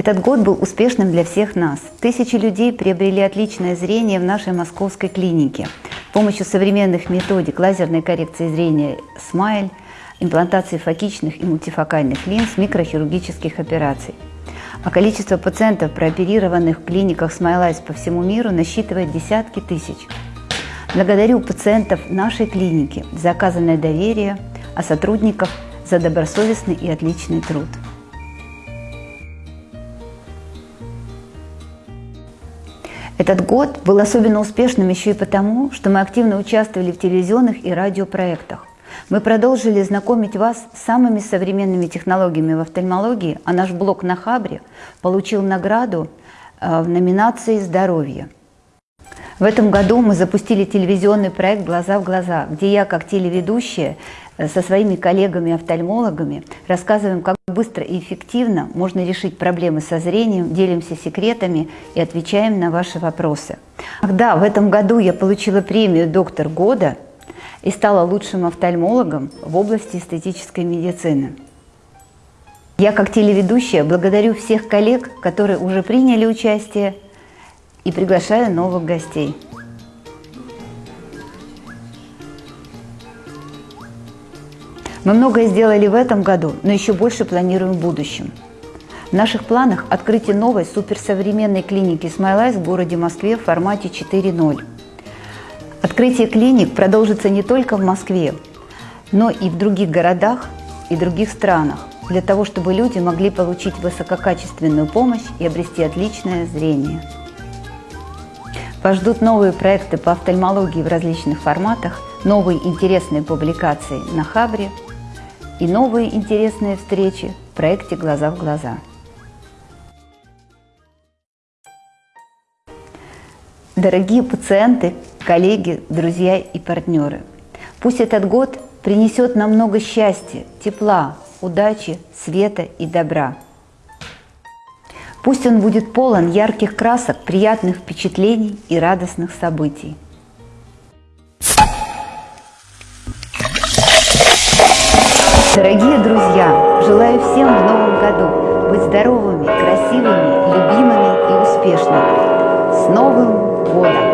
Этот год был успешным для всех нас. Тысячи людей приобрели отличное зрение в нашей московской клинике. С помощью современных методик лазерной коррекции зрения «SMILE», имплантации фокичных и мультифокальных линз, микрохирургических операций. А количество пациентов, прооперированных в клиниках Smile Eyes по всему миру, насчитывает десятки тысяч. Благодарю пациентов нашей клиники за оказанное доверие, а сотрудников за добросовестный и отличный труд. Этот год был особенно успешным еще и потому, что мы активно участвовали в телевизионных и радиопроектах. Мы продолжили знакомить вас с самыми современными технологиями в офтальмологии, а наш блог на Хабре получил награду э, в номинации «Здоровье». В этом году мы запустили телевизионный проект «Глаза в глаза», где я, как телеведущая, э, со своими коллегами-офтальмологами рассказываем, как быстро и эффективно можно решить проблемы со зрением, делимся секретами и отвечаем на ваши вопросы. Да, в этом году я получила премию «Доктор года» и стала лучшим офтальмологом в области эстетической медицины. Я, как телеведущая, благодарю всех коллег, которые уже приняли участие и приглашаю новых гостей. Мы многое сделали в этом году, но еще больше планируем в будущем. В наших планах открытие новой суперсовременной клиники Smile в городе Москве в формате 4.0. Открытие клиник продолжится не только в Москве, но и в других городах и других странах, для того, чтобы люди могли получить высококачественную помощь и обрести отличное зрение. Вас ждут новые проекты по офтальмологии в различных форматах, новые интересные публикации на Хабре и новые интересные встречи в проекте «Глаза в глаза». Дорогие пациенты, коллеги, друзья и партнеры, пусть этот год принесет нам много счастья, тепла, удачи, света и добра – Пусть он будет полон ярких красок, приятных впечатлений и радостных событий. Дорогие друзья, желаю всем в новом году быть здоровыми, красивыми, любимыми и успешными. С Новым годом!